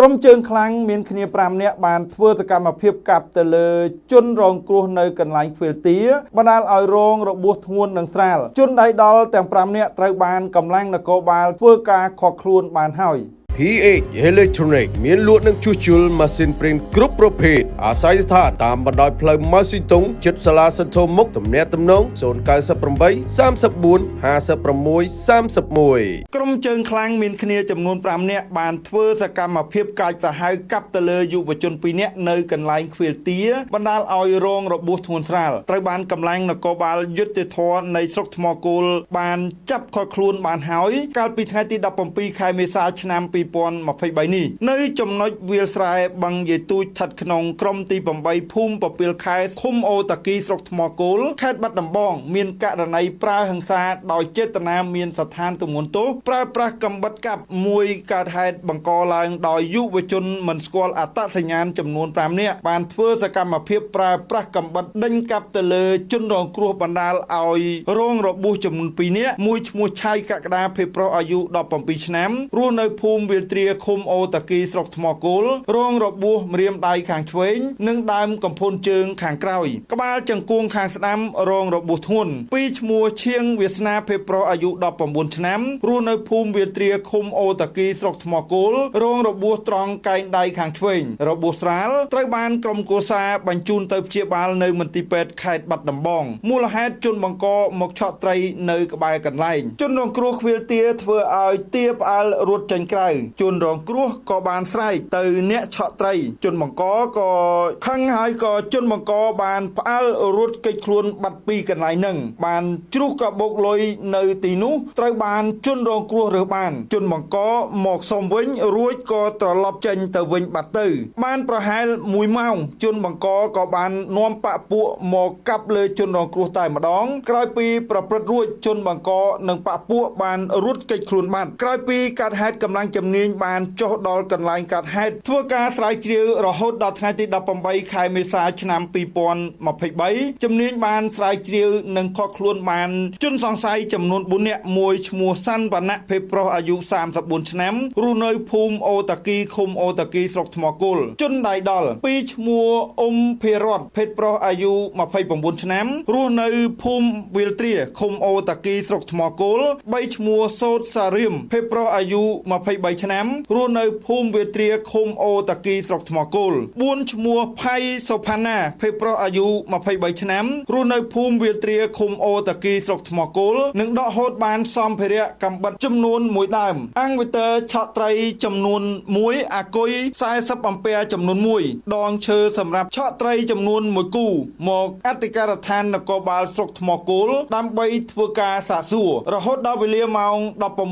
ក្រុមជើងខ្លាំងមានគ្នា5នាក់បានធ្វើសកម្មភាពកាប់ទៅលើជនរងគ្រោះនៅកន្លែងខ្វៀលទាបណ្ដាលឲ្យរងរបួសធ្ងន់និងស្រាលជនដៃដល់ទាំង5នាក់ត្រូវបានកម្លាំងនគរបាលធ្វើការខកខ្លួនបានហើយ PH Electronic មានលក់និងជួសជុលម៉ាស៊ីនព្រីនគ្រប់ប្រភេទអាស័យដ្ឋានតាមបណ្ដោយផ្លូវម៉ៅស៊ីតុងជិតសាលាសន្ធមុខទំនាក់ទំនង098 34 56 31ក្រុមជើងខ្លាំងមានគ្នាចំនួន5នាក់បានធ្វើសកម្មភាពកាចសាហាវកាប់ទៅលើយុវជន2នាក់នៅកន្លែងខ្វៀលទាបណ្ដាលឲ្យរងរបួសធ្ងន់ស្រាលត្រូវបានកម្លាំងនគរបាលយុទ្ធធរនៃស្រុកថ្មគោលបានចាប់ខត់ខ្លួនបានហើយកាលពីថ្ងៃទី17ខែមេសាឆ្នាំ2023នេះនៅចំណុចវាលស្រែបឹងយាយទូចស្ថិតក្នុងក្រុមទី8ភូមិពពាលខែឃុំអូតាគីស្រុកថ្មគោលខេត្តបាត់ដំបង មានករណីប្រើហិង្សាដោយចេតនាមានស្ថានទម្ងន់ទោសប្រើប្រាស់កំបិតកាប់មួយកើតហេតុបង្កឡើងដោយយុវជនមិនស្គាល់អត្តសញ្ញាណចំនួន5នាក់បានធ្វើសកម្មភាពប្រើប្រាស់កំបិតដេញកាប់ទៅលើជនរងគ្រោះបណ្ដាលឲ្យរងរបួសចំនួន2នាក់មួយឈ្មោះឆៃកក្កដាភេប្រុសអាយុ17ឆ្នាំរស់នៅភូមិវាលទ្រាឃុំអូតាគីស្រុកថ្មគោលរងរបួសម្រាមដៃខាងឆ្វេងនិងដើមកំភួនជើងខាងក្រោយក្បាលចង្គង់ខាងស្ដាំរងរបួសធ្ងន់ពីឈ្មោះឈៀងវាសនាភេប្រុសអាយុ19ឆ្នាំរស់នៅភូមិវាលទ្រាឃុំអូតាគីស្រុកថ្មគោលរងរបួសត្រង់កែងដៃខាងឆ្វេងរបួសស្រាលត្រូវបានក្រុមគូសាបញ្ជូនទៅព្យាបាលនៅមន្ទីរពេទ្យខេត្តបាត់ដំបងមូលហេតុជនបង្កមកឆក់ត្រីនៅក្បែរកន្លែងជនរងគ្រោះខ្វៀលទាធ្វើឲ្យទាផ្អើលរត់ចេញក្រៅជនរងគ្រោះក៏បានស្រែកទៅអ្នកឆក់ត្រី ជនបង្កក៏ខឹងហើយក៏ជនបង្កបានផ្អើលរត់គេចខ្លួនបាត់ពីកន្លែងហ្នឹងបានជ្រុះកាបូកលុយនៅទីនោះត្រូវបានជនរងគ្រោះរើសបាន ជនបង្កមកសុំវិញរួចក៏ត្រឡប់ចេញទៅវិញបាត់ទៅ បានប្រហែល1ម៉ោង ជនបង្កក៏បាននាំបាក់ពួកមកកាប់លើជនរងគ្រោះតែម្ដង ក្រោយពីប្រព្រឹត្តរួចជនបង្កនិងបាក់ពួកបានរត់គេចខ្លួនបាត់ក្រោយពីកាត់ហេតុកម្លាំងជំនាញបានចុះដល់កន្លែងកាត់ហេតុធ្វើការស្រាវជ្រាវរហូតដល់ថ្ងៃទី18ខែមេសាឆ្នាំ2023ជំនាញបានស្រាវជ្រាវនិងខកខ្លួនបានជនសង្ស័យចំនួន4នាក់មួយឈ្មោះសាន់វណ្ណៈភេទប្រុសអាយុ34ឆ្នាំរស់នៅភូមិអូតាគីឃុំអូតាគីស្រុកថ្មគោលជនដៃដល់ពីរឈ្មោះអ៊ុំភិរតភេទប្រុសអាយុ29ឆ្នាំរស់នៅភូមិវិលទ្រាឃុំអូតាគីស្រុកថ្មគោល3ឈ្មោះសោតសារៀមភេទប្រុសអាយុ23ឆ្នាំរស់នៅភូមិវាទ្រាឃុំអូតាគីស្រុកថ្មគោល4ឈ្មោះផៃសុផាណាភេទប្រុសអាយុ23ឆ្នាំរស់នៅភូមិវាទ្រាឃុំអូតាគីស្រុកថ្មគោលនិងដកហូតបានសម្ភារៈកំបិតចំនួន1ដើមអង្គវិទ័រឆក់ត្រីចំនួន1អាគុយ40អំពែចំនួន1ដងឈើសម្រាប់ឆក់ត្រីចំនួន1គូមកអធិការដ្ឋាននគរបាលស្រុកថ្មគោលដើម្បីធ្វើការសាកសួររហូតដល់វេលាម៉ោង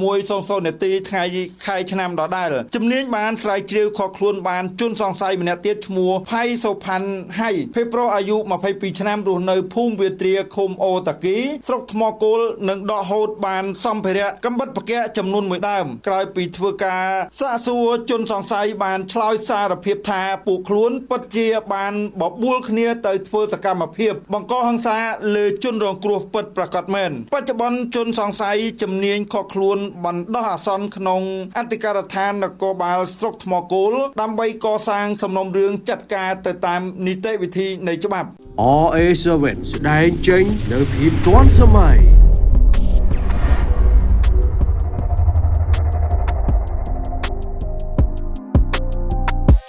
16:00នាទីថ្ងៃខែឆ្នាំដដែលជំនាញបានស្រាវជ្រាវខកខ្លួនបានជនសង្ស័យម្នាក់ទៀតឈ្មោះផៃសូផាន់ហៃភេប្រុសអាយុ22ឆ្នាំរស់នៅភូមិវាទ្រាឃុំអូតាគីស្រុកថ្មគោលនិងដកហូតបានសម្ភារៈកំបិតប្រកាចំនួន1ដើមក្រោយពីធ្វើការសាកសួរជនសង្ស័យបានឆ្លើយសារភាពថាពួកខ្លួនពិតជាបានបបួលគ្នាទៅធ្វើសកម្មភាពបង្កហិង្សាលើជនរងគ្រោះពិតប្រាកដមែនបច្ចុប្បន្នជនសង្ស័យជំនាញខកខ្លួនបណ្ដោះអាសន្នក្នុងអធិការដ្ឋាននគរបាលស្រុកថ្មគោលដើម្បីកសាងសំណុំរឿងចាត់ការទៅតាមនីតិវិធីនៃច្បាប់ RA7 ស្ដែងចេញនៅភាពទាន់សម័យ